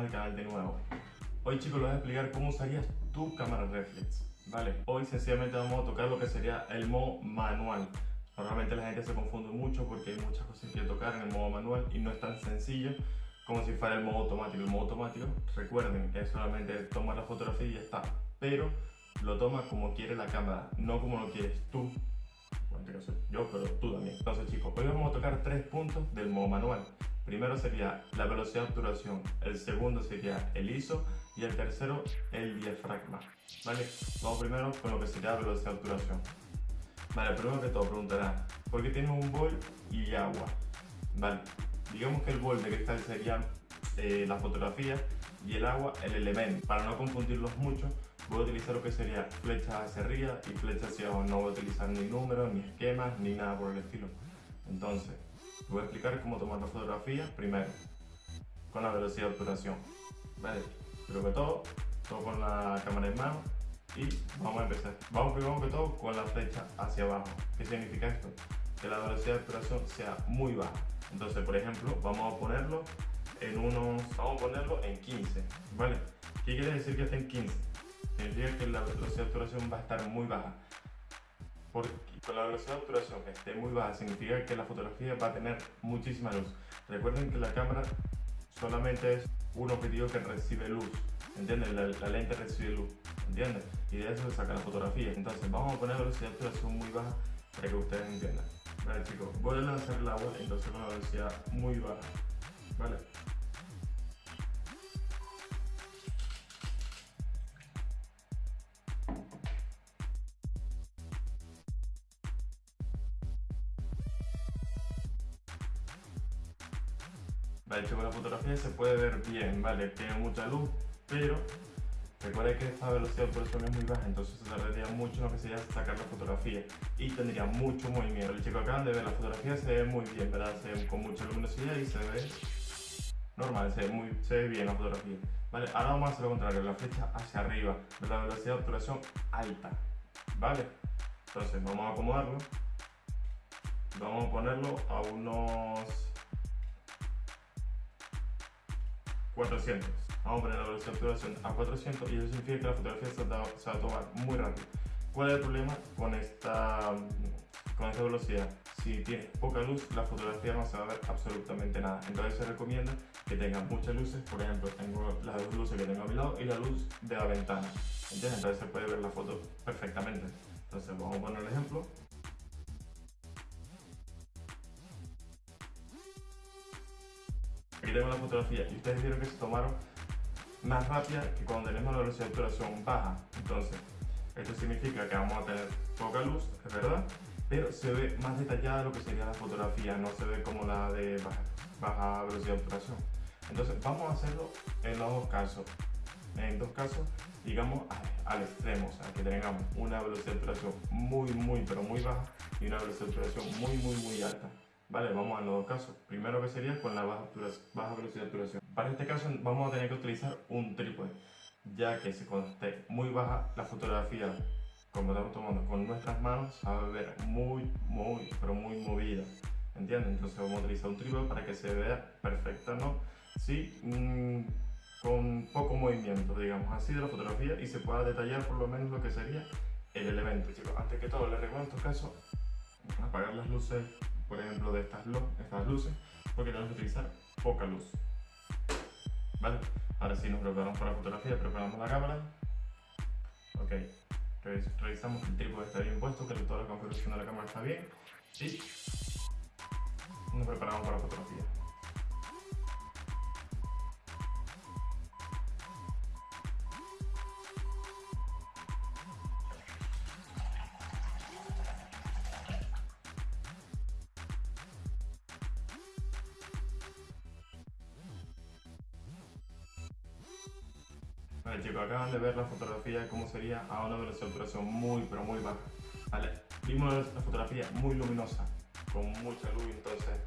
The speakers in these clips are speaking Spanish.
al canal de nuevo. Hoy chicos les voy a explicar cómo usarías tu cámara reflex. Vale, hoy sencillamente vamos a tocar lo que sería el modo manual. Normalmente la gente se confunde mucho porque hay muchas cosas que tocar en el modo manual y no es tan sencillo como si fuera el modo automático. El modo automático, recuerden, es solamente tomar la fotografía y ya está. Pero lo toma como quiere la cámara, no como lo quieres tú. Yo, pero tú también. Entonces chicos, hoy vamos a tocar tres puntos del modo manual. Primero sería la velocidad de obturación, el segundo sería el ISO y el tercero el diafragma. ¿Vale? Vamos primero con lo que sería la velocidad de obturación. Vale, primero que todo preguntará, ¿por qué tienes un bol y agua? Vale, digamos que el bol de cristal sería eh, la fotografía y el agua el elemento. Para no confundirlos mucho, voy a utilizar lo que sería flechas hacia arriba y flechas hacia abajo. No voy a utilizar ni números, ni esquemas, ni nada por el estilo. Entonces, voy a explicar cómo tomar la fotografía primero, con la velocidad de obturación. Vale, primero que todo, todo con la cámara en mano y vamos a empezar. Vamos primero que todo con la flecha hacia abajo. ¿Qué significa esto? Que la velocidad de obturación sea muy baja. Entonces, por ejemplo, vamos a ponerlo en unos, vamos a ponerlo en 15, ¿vale? ¿Qué quiere decir que esté en 15? Significa que la velocidad de obturación va a estar muy baja. Porque con la velocidad de obturación esté muy baja significa que la fotografía va a tener muchísima luz. Recuerden que la cámara solamente es un objetivo que recibe luz, ¿entienden? La, lente recibe luz, ¿entienden? Y de eso se saca la fotografía. Entonces vamos a poner velocidad de obturación muy baja para que ustedes entiendan. Vale chicos, voy a lanzar el agua entonces con una velocidad muy baja. Vale, se puede ver bien, ¿vale? Tiene mucha luz, pero recuerda que esta velocidad de obturación es muy baja, entonces se tardaría mucho en lo que sería sacar la fotografía y tendría mucho movimiento. El chico acaban de ver, la fotografía se ve muy bien, ¿verdad? Se ve con mucha luminosidad y se ve normal, se ve, muy, se ve bien la fotografía. Vale, ahora vamos a hacer lo contrario, la flecha hacia arriba, de la velocidad de obturación alta, ¿vale? Entonces vamos a acomodarlo, vamos a ponerlo a unos 400. Vamos a poner la velocidad de obturación a 400 y eso significa que la fotografía se va, a tomar muy rápido. ¿Cuál es el problema con esta, con esta velocidad? Si tienes poca luz, la fotografía no se va a ver absolutamente nada. Entonces se recomienda que tengas muchas luces. Por ejemplo, tengo las dos luces que tengo a mi lado y la luz de la ventana. ¿Entiendes? Entonces se puede ver la foto perfectamente. Entonces vamos a poner el ejemplo. Tengo la fotografía y ustedes vieron que se tomaron más rápida que cuando tenemos la velocidad de obturación baja. Entonces, esto significa que vamos a tener poca luz, es verdad, pero se ve más detallada lo que sería la fotografía, no se ve como la de baja, velocidad de obturación. Entonces, vamos a hacerlo en los dos casos. En dos casos, digamos al extremo, o sea, que tengamos una velocidad de obturación muy, muy, pero muy baja y una velocidad de obturación muy, muy, muy alta. Vale, vamos a los dos casos. Primero que sería con la baja, baja velocidad de obturación. Para este caso vamos a tener que utilizar un trípode, ya que si cuando esté muy baja la fotografía, como estamos tomando con nuestras manos, se va a ver muy, muy, pero muy movida. ¿Entienden? Entonces vamos a utilizar un trípode para que se vea perfecta, ¿no? Sí, mmm, con poco movimiento, digamos así, de la fotografía y se pueda detallar por lo menos lo que sería el elemento, chicos. Antes que todo, les recomiendo en estos casos apagar las luces por ejemplo, de estas, estas luces, porque tenemos que utilizar poca luz. ¿Vale? Ahora sí nos preparamos para la fotografía, preparamos la cámara. Ok, revisamos que el trípode está bien puesto, que toda la configuración de la cámara está bien. Y nos preparamos para la fotografía. Vale chicos, acaban de ver la fotografía de cómo sería a una velocidad de obturación muy pero muy baja. Vale, vimos la fotografía muy luminosa, con mucha luz, entonces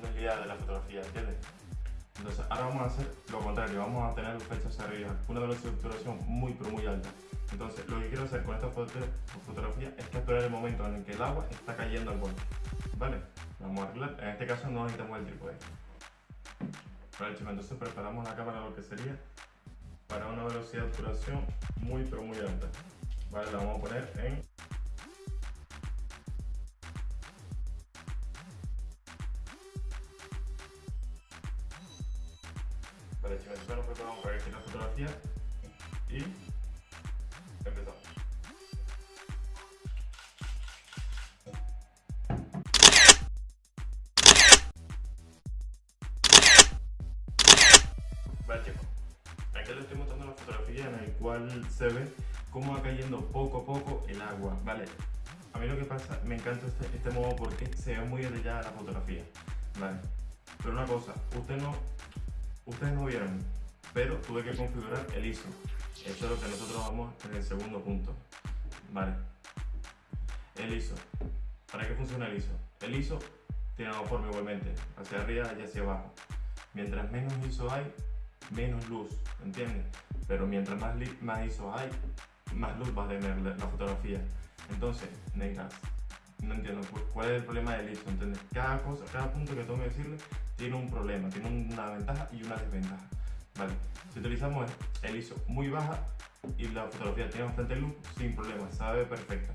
no es la idea de la fotografía, ¿entiendes? Entonces ahora vamos a hacer lo contrario, vamos a tener hacia arriba, una velocidad de obturación muy pero muy alta. Entonces lo que quiero hacer con esta fotografía es capturar el momento en el que el agua está cayendo al borde. ¿Vale? Vamos a arreglar, en este caso no necesitamos el trípode. Vale chicos, entonces preparamos la cámara lo que sería para una velocidad de obturación muy pero muy alta. Vale, la vamos a poner en Vale chicos, entonces nos preparamos para que la fotografía y empezamos. Vale chicos, en la cual se ve cómo va cayendo poco a poco el agua, ¿vale? A mí lo que pasa, me encanta este, este modo porque se ve muy detallada la fotografía, ¿vale? Pero una cosa, usted no, ustedes no vieron, pero tuve que configurar el ISO. Eso es lo que nosotros vamos en el segundo punto, ¿vale? El ISO. ¿Para qué funciona el ISO? El ISO tiene una forma igualmente, hacia arriba y hacia abajo. Mientras menos ISO hay, menos luz, ¿entiendes? Pero mientras más, más ISO hay, más luz va a tener la, fotografía. Entonces, negas, no entiendo cuál es el problema del ISO, ¿entiendes? Cada cosa, cada punto que tengo que decirle tiene un problema, tiene una ventaja y una desventaja. Vale, si utilizamos el ISO muy baja y la fotografía tiene bastante luz, sin problema, sabe perfecta.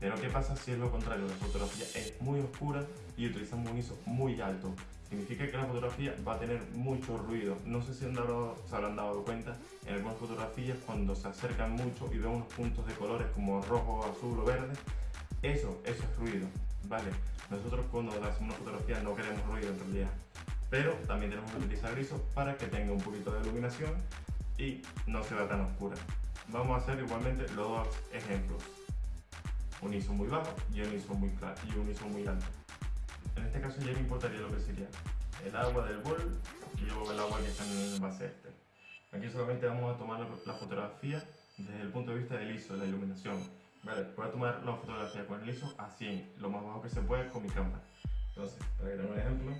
Pero ¿qué pasa si es lo contrario? La fotografía es muy oscura y utilizamos un ISO muy alto. Significa que la fotografía va a tener mucho ruido. No sé si han dado, se habrán dado cuenta en algunas fotografías cuando se acercan mucho y ven unos puntos de colores como rojo, azul o verde. Eso, eso es ruido, ¿vale? Nosotros cuando hacemos una fotografía no queremos ruido en realidad. Pero también tenemos que utilizar ISO para que tenga un poquito de iluminación y no se vea tan oscura. Vamos a hacer igualmente los dos ejemplos un ISO muy bajo y un ISO muy claro y un ISO muy alto. En este caso ya me importaría lo que sería el agua del bol y luego el agua que está en el envase este. Aquí solamente vamos a tomar la fotografía desde el punto de vista del ISO, la iluminación. Vale, voy a tomar la fotografía con el ISO a 100, lo más bajo que se puede con mi cámara. Entonces, para que un ejemplo.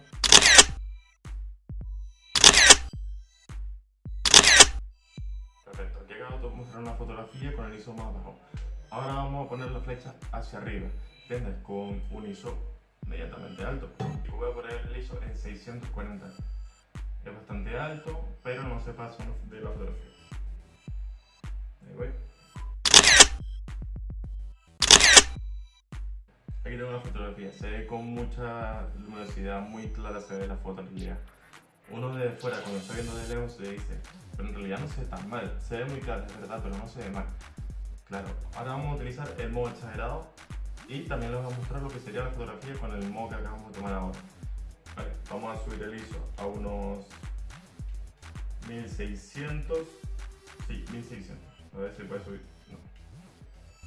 Perfecto, aquí acabo de mostrar una fotografía con el ISO más bajo. Ahora vamos a poner la flecha hacia arriba, ¿entiendes? Con un ISO inmediatamente alto. Voy a poner el ISO en 640. Es bastante alto, pero no se pasa de la fotografía. Ahí voy. Aquí tengo una fotografía, se ve con mucha luminosidad, muy clara se ve la foto en realidad. Uno de fuera, cuando está viendo de lejos, se dice, pero en realidad no se ve tan mal, se ve muy clara, es verdad, pero no se ve mal. Claro, ahora vamos a utilizar el modo exagerado y también les voy a mostrar lo que sería la fotografía con el modo que acabamos de tomar ahora. Vale, vamos a subir el ISO a unos 1600, sí, 1600, a ver si puede subir, no.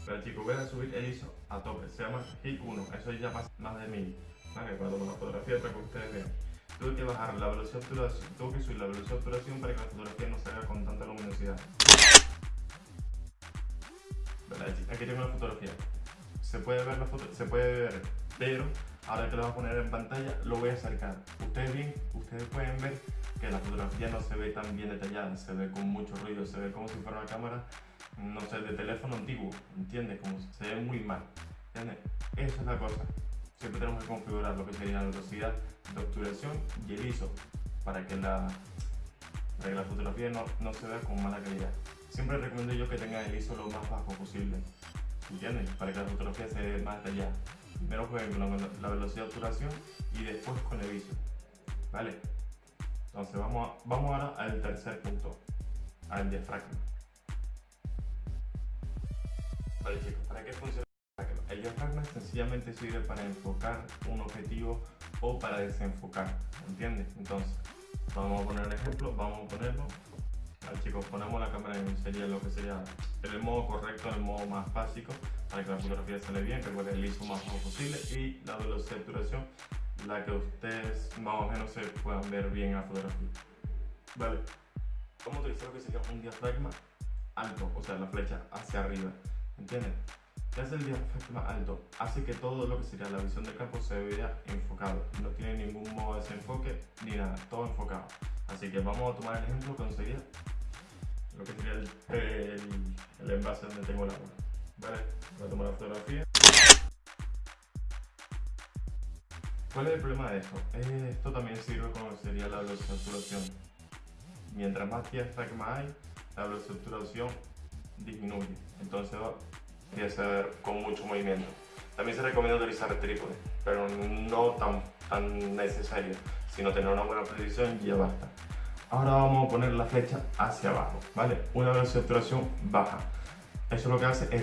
Pero chicos, voy a subir el ISO a tope, se llama HIT 1, eso ya pasa más de 1000, vale, para tomar la fotografía para que ustedes vean. Tuve que bajar la velocidad de obturación, tuve que subir la velocidad de obturación para que la fotografía no salga con tanta luminosidad. Aquí tengo la fotografía. Se puede ver la foto, se puede ver, pero ahora que lo voy a poner en pantalla lo voy a acercar. Ustedes bien, ustedes pueden ver que la fotografía no se ve tan bien detallada, se ve con mucho ruido, se ve como si fuera una cámara, no sé, de teléfono antiguo, ¿entiendes? Como se ve muy mal, ¿entiendes? Esa es la cosa. Siempre tenemos que configurar lo que sería la velocidad de obturación y el ISO para que la, para que la fotografía no, no se vea con mala calidad siempre recomiendo yo que tengan el ISO lo más bajo posible, ¿entiendes? Para que la fotografía se vea más detallada. Primero jueguen con la, velocidad de obturación y después con el ISO, ¿vale? Entonces vamos, vamos ahora al tercer punto, al diafragma. Vale chicos, ¿para qué funciona el diafragma? El diafragma sencillamente sirve para enfocar un objetivo o para desenfocar, ¿entiendes? Entonces, vamos a poner un ejemplo, vamos a ponerlo chicos, ponemos la cámara en sería lo que sería el modo correcto, el modo más básico, para que la fotografía sale bien, recuerden el ISO más bajo posible y la velocidad de obturación, la que ustedes más o menos se puedan ver bien en la fotografía. Vale, vamos a utilizar lo que sería un diafragma alto, o sea, la flecha hacia arriba, ¿entienden? ¿Qué hace el diafragma alto? Hace que todo lo que sería la visión del campo se vea enfocado, no tiene ningún modo de desenfoque ni nada, todo enfocado. Así que vamos a tomar el ejemplo que sería lo que sería el, el, envase donde tengo el agua. Vale, voy a tomar la fotografía. ¿Cuál es el problema de esto? Esto también sirve como sería la saturación. Mientras más diafragma hay, la saturación disminuye. Entonces empieza a ver con mucho movimiento. También se recomienda utilizar el trípode, pero no tan, tan necesario, sino tener una buena precisión y ya basta. Ahora vamos a poner la flecha hacia abajo, ¿vale? Una velocidad de saturación baja. Eso lo que hace es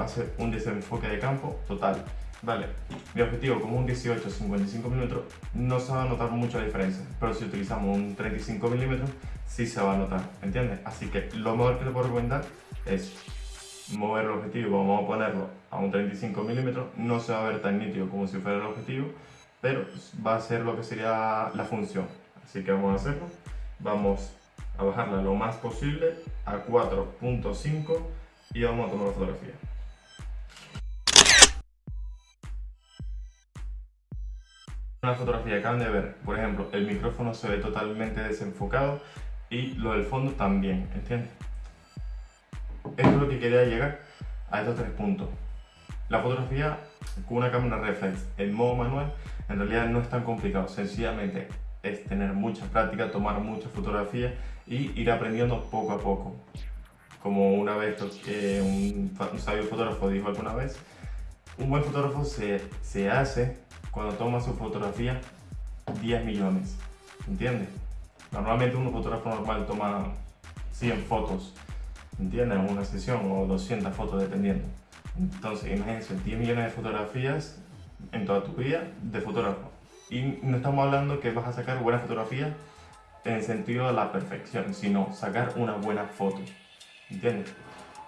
hacer un desenfoque de campo total. Vale, mi objetivo como un 18 55 milímetros no se va a notar mucho la diferencia, pero si utilizamos un 35 milímetros sí se va a notar, ¿entiendes? Así que lo mejor que te puedo recomendar es mover el objetivo, vamos a ponerlo a un 35 milímetros, no se va a ver tan nítido como si fuera el objetivo, pero va a ser lo que sería la función. Así que vamos a hacerlo, vamos a bajarla lo más posible a 4.5 y vamos a tomar la fotografía. Una fotografía que acaban de ver, por ejemplo, el micrófono se ve totalmente desenfocado y lo del fondo también, ¿entiendes? Esto es lo que quería llegar a estos tres puntos. La fotografía con una cámara reflex en modo manual en realidad no es tan complicado, sencillamente es tener mucha práctica, tomar muchas fotografías y ir aprendiendo poco a poco. Como una vez que un, sabio fotógrafo dijo alguna vez, un buen fotógrafo se, se hace cuando toma su fotografía 10 millones, ¿entiendes? Normalmente un fotógrafo normal toma 100 fotos, ¿entiendes? En una sesión o 200 fotos dependiendo. Entonces imagínense 10 millones de fotografías en toda tu vida de fotógrafo. Y no estamos hablando que vas a sacar buenas fotografías en el sentido de la perfección, sino sacar una buena foto. ¿Entiendes?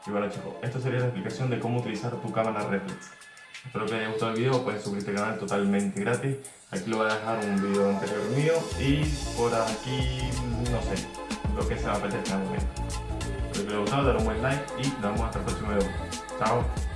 Y bueno chicos, esto sería la explicación de cómo utilizar tu cámara reflex. Espero que les haya gustado el video, pueden suscribirte al canal totalmente gratis. Aquí lo voy a dejar un video anterior mío y por aquí, no sé, lo que se va a apetezca en el momento. Espero que les haya gustado, dar un buen like y nos vemos hasta el próximo video. Chao.